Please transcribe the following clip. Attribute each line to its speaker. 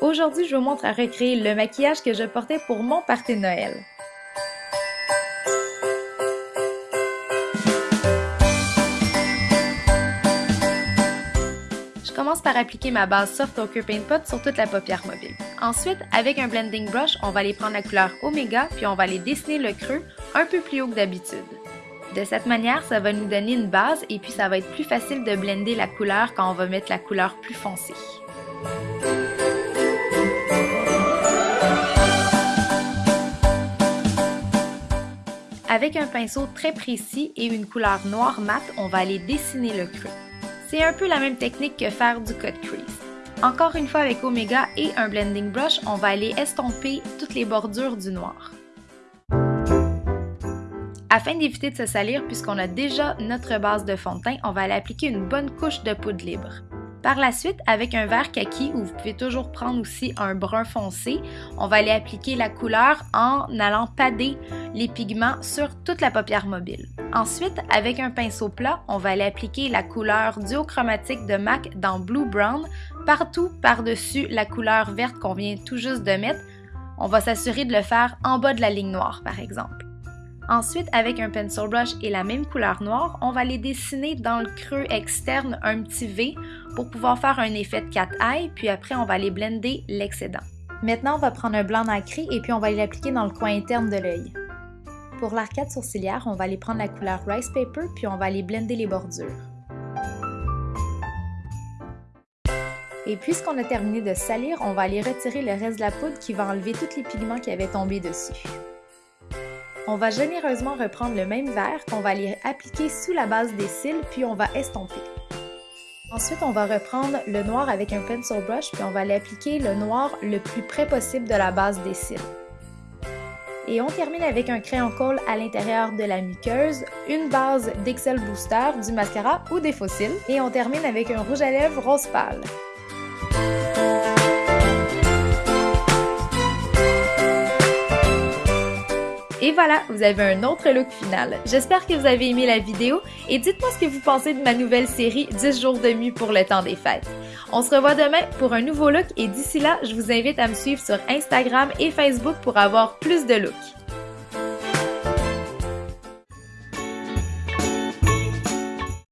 Speaker 1: Aujourd'hui, je vous montre à recréer le maquillage que je portais pour mon party de Noël. Je commence par appliquer ma base Soft Ochre Paint Pot sur toute la paupière mobile. Ensuite, avec un blending brush, on va aller prendre la couleur Omega puis on va aller dessiner le creux un peu plus haut que d'habitude. De cette manière, ça va nous donner une base et puis ça va être plus facile de blender la couleur quand on va mettre la couleur plus foncée. Avec un pinceau très précis et une couleur noire mat, on va aller dessiner le creux. C'est un peu la même technique que faire du cut crease. Encore une fois avec Omega et un blending brush, on va aller estomper toutes les bordures du noir. Afin d'éviter de se salir, puisqu'on a déjà notre base de fond de teint, on va aller appliquer une bonne couche de poudre libre. Par la suite, avec un verre kaki, ou vous pouvez toujours prendre aussi un brun foncé, on va aller appliquer la couleur en allant pader les pigments sur toute la paupière mobile. Ensuite, avec un pinceau plat, on va aller appliquer la couleur duochromatique de MAC dans Blue Brown partout par-dessus la couleur verte qu'on vient tout juste de mettre. On va s'assurer de le faire en bas de la ligne noire, par exemple. Ensuite, avec un pencil brush et la même couleur noire, on va aller dessiner dans le creux externe un petit V pour pouvoir faire un effet de cat eye, puis après on va aller blender l'excédent. Maintenant, on va prendre un blanc nacré et puis on va l'appliquer dans le coin interne de l'œil. Pour l'arcade sourcilière, on va aller prendre la couleur Rice Paper puis on va aller blender les bordures. Et puisqu'on a terminé de salir, on va aller retirer le reste de la poudre qui va enlever tous les pigments qui avaient tombé dessus. On va généreusement reprendre le même verre qu'on va aller appliquer sous la base des cils, puis on va estomper. Ensuite, on va reprendre le noir avec un pencil brush, puis on va aller appliquer le noir le plus près possible de la base des cils. Et on termine avec un crayon colle à l'intérieur de la muqueuse, une base d'Excel Booster, du mascara ou des fossiles, et on termine avec un rouge à lèvres rose pâle. Et voilà, vous avez un autre look final. J'espère que vous avez aimé la vidéo et dites-moi ce que vous pensez de ma nouvelle série 10 jours de mue pour le temps des fêtes. On se revoit demain pour un nouveau look et d'ici là, je vous invite à me suivre sur Instagram et Facebook pour avoir plus de looks.